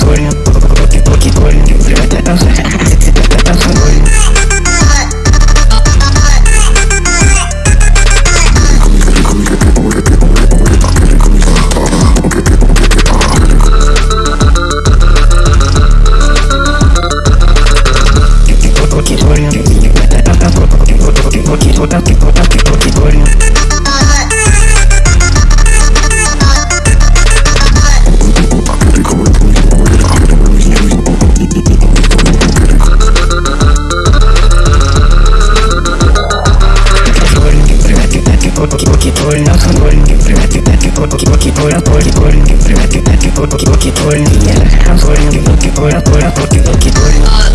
Couldn't que por por por que por que por que por que por que por que por que por que por que por que por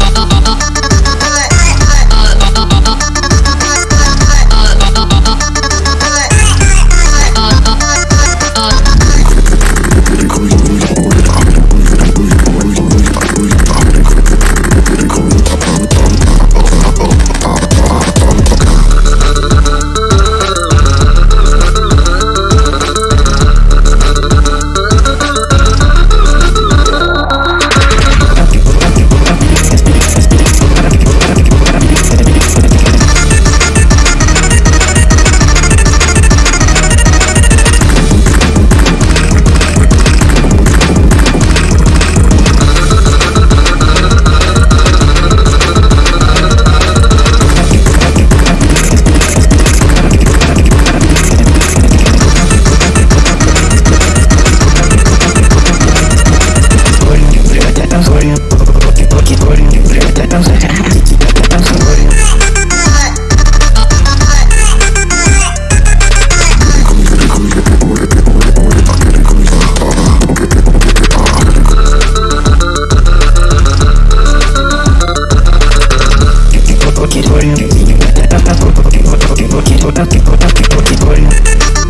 там за там за море Get it, get